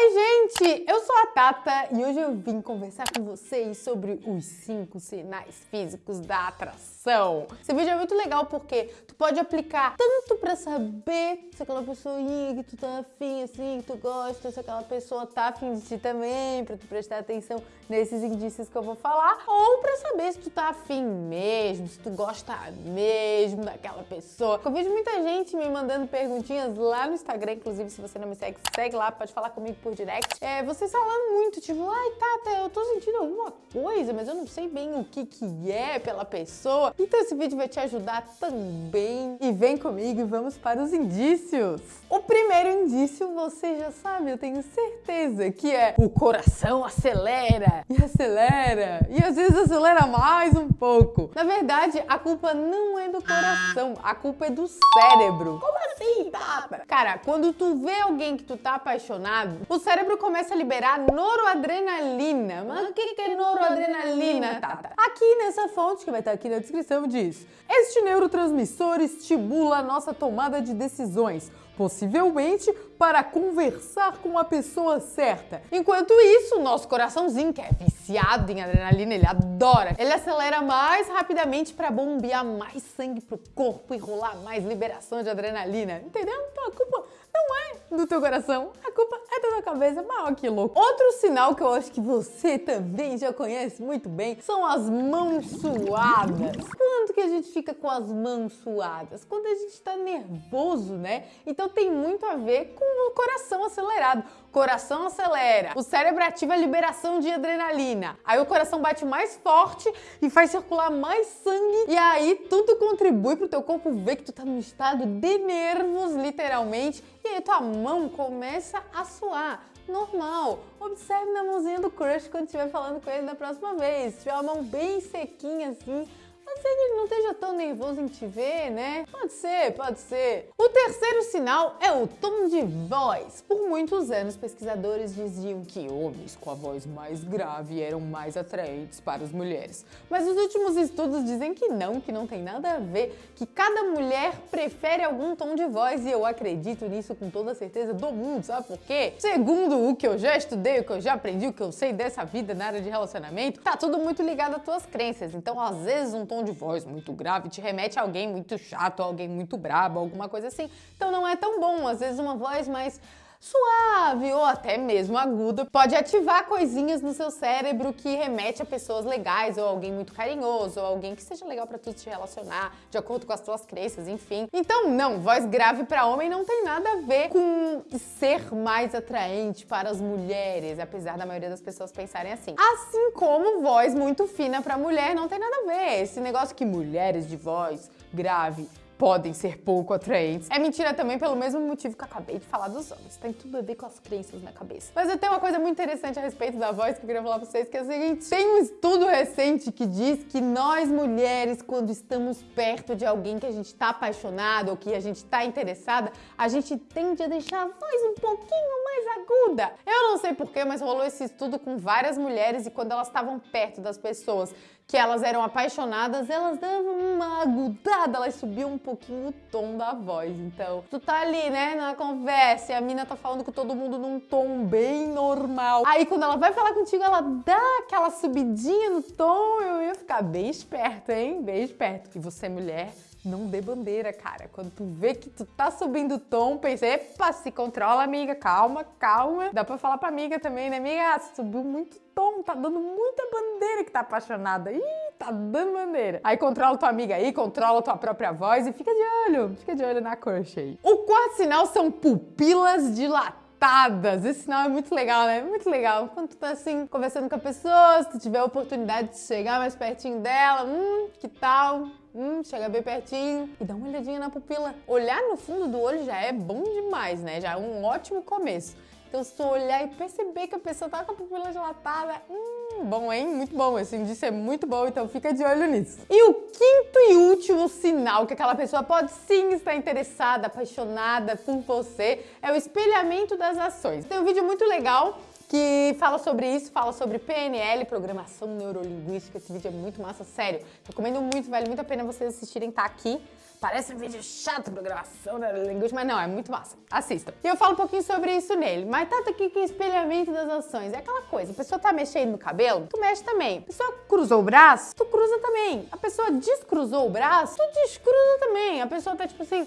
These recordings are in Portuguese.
Oi, gente! Eu sou a Tata e hoje eu vim conversar com vocês sobre os cinco sinais físicos da atração. Esse vídeo é muito legal porque tu pode aplicar tanto pra saber se aquela pessoinha que tu tá afim, assim, que tu gosta, se aquela pessoa tá afim de ti também, pra tu prestar atenção nesses indícios que eu vou falar, ou pra saber se tu tá afim mesmo, se tu gosta mesmo daquela pessoa. Eu vejo muita gente me mandando perguntinhas lá no Instagram, inclusive se você não me segue, segue lá, pode falar comigo por direct. É, vocês falando muito, tipo, ai, Tata, eu tô sentindo alguma coisa, mas eu não sei bem o que que é pela pessoa. Então esse vídeo vai te ajudar também. E vem comigo e vamos para os indícios. O primeiro indício você já sabe, eu tenho certeza, que é o coração acelera e acelera e às vezes acelera mais um pouco. Na verdade, a culpa não é do coração, a culpa é do cérebro. Como assim, Tata? Cara, quando tu vê alguém que tu tá apaixonado, o cérebro começa a liberar noradrenalina. Mas o que é noradrenalina, Tata? Aqui nessa fonte, que vai estar aqui na descrição, diz: Este neurotransmissor estimula a nossa tomada de decisões possivelmente para conversar com a pessoa certa. Enquanto isso, o nosso coraçãozinho, que é viciado em adrenalina, ele adora, ele acelera mais rapidamente para bombear mais sangue pro corpo e rolar mais liberação de adrenalina. Entendeu? Então a culpa não é do teu coração, a culpa é da tua cabeça, maior que louco. Outro sinal que eu acho que você também já conhece muito bem são as mãos suadas. Quando que a gente fica com as mãos suadas? Quando a gente tá nervoso, né? Então tem muito a ver com o coração acelerado. Coração acelera, o cérebro ativa a liberação de adrenalina. Aí o coração bate mais forte e faz circular mais sangue e aí tudo contribui pro teu corpo ver que tu tá num estado de nervos, literalmente, e aí tua mão começa a suar. Normal. Observe na mãozinha do crush quando estiver falando com ele da próxima vez. Se tiver a mão bem sequinha assim, Pode ser que ele não esteja tão nervoso em te ver, né? Pode ser, pode ser. O terceiro sinal é o tom de voz. Por muitos anos, pesquisadores diziam que homens com a voz mais grave eram mais atraentes para as mulheres. Mas os últimos estudos dizem que não, que não tem nada a ver, que cada mulher prefere algum tom de voz e eu acredito nisso com toda a certeza do mundo, sabe por quê? Segundo o que eu já estudei, o que eu já aprendi, o que eu sei dessa vida na área de relacionamento, tá tudo muito ligado às tuas crenças. Então, às vezes, um tom tom de voz muito grave te remete a alguém muito chato, alguém muito brabo, alguma coisa assim. Então não é tão bom. Às vezes uma voz mais suave ou até mesmo aguda pode ativar coisinhas no seu cérebro que remete a pessoas legais ou alguém muito carinhoso ou alguém que seja legal para tu te relacionar de acordo com as tuas crenças, enfim. Então, não, voz grave para homem não tem nada a ver com ser mais atraente para as mulheres, apesar da maioria das pessoas pensarem assim. Assim como voz muito fina para mulher não tem nada a ver. Esse negócio que mulheres de voz grave podem ser pouco atraentes. É mentira também pelo mesmo motivo que eu acabei de falar dos homens. Tem tudo a ver com as crenças na cabeça. Mas eu tenho uma coisa muito interessante a respeito da voz que eu queria falar pra vocês, que é o seguinte. Tem um estudo recente que diz que nós mulheres, quando estamos perto de alguém que a gente tá apaixonado ou que a gente tá interessada, a gente tende a deixar a voz um pouquinho mais aguda. Eu não sei porquê, mas rolou esse estudo com várias mulheres e quando elas estavam perto das pessoas que elas eram apaixonadas, elas davam uma agudada, elas subiam um pouquinho o tom da voz. Então, tu tá ali, né, na conversa e a mina tá falando com todo mundo num tom bem normal. Aí, quando ela vai falar contigo, ela dá aquela subidinha no tom, eu ia ficar bem esperto, hein? Bem esperto. E você, mulher, não dê bandeira, cara. Quando tu vê que tu tá subindo o tom, pensa, epa, se controla, amiga, calma, calma. Dá pra falar pra amiga também, né, amiga? Subiu muito tom, tá dando muita bandeira que tá apaixonada. Ih, tá dando bandeira. Aí controla tua amiga aí, controla tua própria voz e fica de olho, fica de olho na crush aí. O quarto sinal são pupilas dilatadas. Esse sinal é muito legal, né? Muito legal. Quando tu tá assim, conversando com a pessoa, se tu tiver a oportunidade de chegar mais pertinho dela, hum, que tal? Hum, chega bem pertinho e dá uma olhadinha na pupila. Olhar no fundo do olho já é bom demais, né? Já é um ótimo começo. Então, se tu olhar e perceber que a pessoa tá com a pupila dilatada, hum, bom, hein? Muito bom. Esse indício é muito bom, então fica de olho nisso. E o quinto e último sinal que aquela pessoa pode sim estar interessada, apaixonada por você é o espelhamento das ações. Tem um vídeo muito legal que fala sobre isso, fala sobre PNL, Programação Neurolinguística. Esse vídeo é muito massa, sério. Recomendo muito, vale muito a pena vocês assistirem, tá aqui parece um vídeo chato pra gravação da linguística, mas não, é muito massa. Assista. E eu falo um pouquinho sobre isso nele. Mas tá aqui que espelhamento das ações. É aquela coisa, a pessoa tá mexendo no cabelo, tu mexe também. A pessoa cruzou o braço, tu cruza também. A pessoa descruzou o braço, tu descruza também. A pessoa tá tipo assim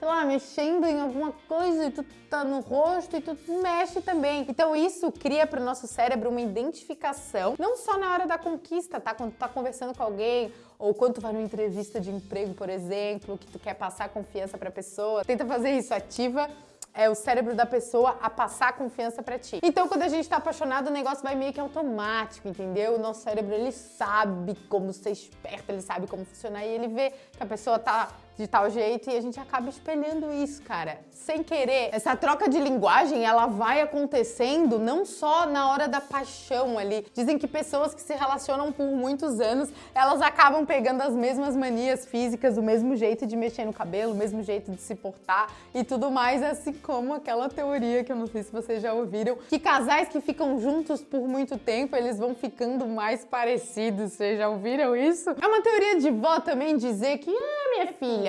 sei lá, mexendo em alguma coisa e tu tá no rosto e tu mexe também. Então isso cria para o nosso cérebro uma identificação, não só na hora da conquista, tá? Quando tu tá conversando com alguém ou quando tu vai numa entrevista de emprego, por exemplo, que tu quer passar confiança para a pessoa. Tenta fazer isso, ativa é o cérebro da pessoa a passar confiança para ti. Então, quando a gente tá apaixonado, o negócio vai meio que automático, entendeu? O nosso cérebro, ele sabe como ser esperto, ele sabe como funcionar e ele vê que a pessoa tá de tal jeito e a gente acaba espelhando isso, cara. Sem querer. Essa troca de linguagem, ela vai acontecendo não só na hora da paixão ali. Dizem que pessoas que se relacionam por muitos anos, elas acabam pegando as mesmas manias físicas, o mesmo jeito de mexer no cabelo, o mesmo jeito de se portar e tudo mais, assim como aquela teoria que eu não sei se vocês já ouviram, que casais que ficam juntos por muito tempo, eles vão ficando mais parecidos. Vocês já ouviram isso? É uma teoria de vó também dizer que, ah, minha filha,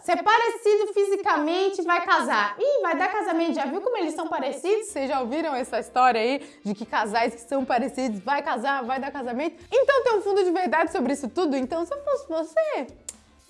se é parecido fisicamente, vai casar. Ih, vai dar casamento. Já viu como eles são parecidos? Vocês já ouviram essa história aí de que casais que são parecidos vai casar, vai dar casamento? Então tem um fundo de verdade sobre isso tudo. Então, se eu fosse você,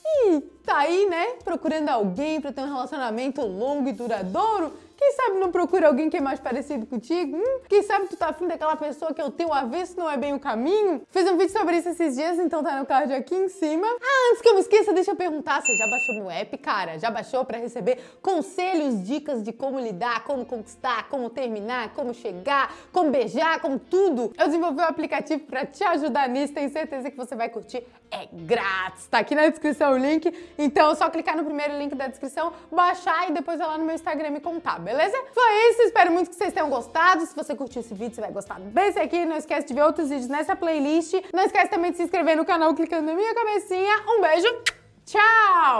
e tá aí, né, procurando alguém para ter um relacionamento longo e duradouro, quem sabe não procura alguém que é mais parecido contigo? Hum? Quem sabe tu tá afim daquela pessoa que é o teu avesso não é bem o caminho? Fiz um vídeo sobre isso esses dias, então tá no card aqui em cima. Ah, antes que eu me esqueça, deixa eu perguntar, você já baixou meu app, cara? Já baixou para receber conselhos, dicas de como lidar, como conquistar, como terminar, como chegar, como beijar, como tudo? Eu desenvolvi um aplicativo para te ajudar nisso, tenho certeza que você vai curtir. É grátis, tá aqui na descrição o link. Então é só clicar no primeiro link da descrição, baixar e depois ir lá no meu Instagram me contar, beleza? Foi isso, espero muito que vocês tenham gostado. Se você curtiu esse vídeo, você vai gostar desse aqui. Não esquece de ver outros vídeos nessa playlist. Não esquece também de se inscrever no canal clicando na minha cabecinha. Um beijo, tchau!